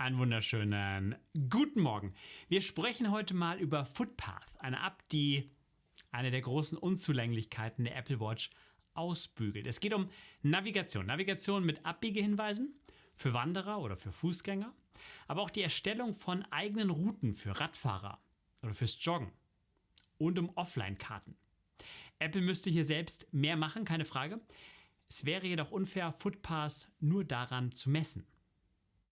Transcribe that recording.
Einen wunderschönen guten Morgen. Wir sprechen heute mal über Footpath, eine App, die eine der großen Unzulänglichkeiten der Apple Watch ausbügelt. Es geht um Navigation. Navigation mit Abbiegehinweisen für Wanderer oder für Fußgänger, aber auch die Erstellung von eigenen Routen für Radfahrer oder fürs Joggen und um Offline-Karten. Apple müsste hier selbst mehr machen, keine Frage. Es wäre jedoch unfair, Footpaths nur daran zu messen.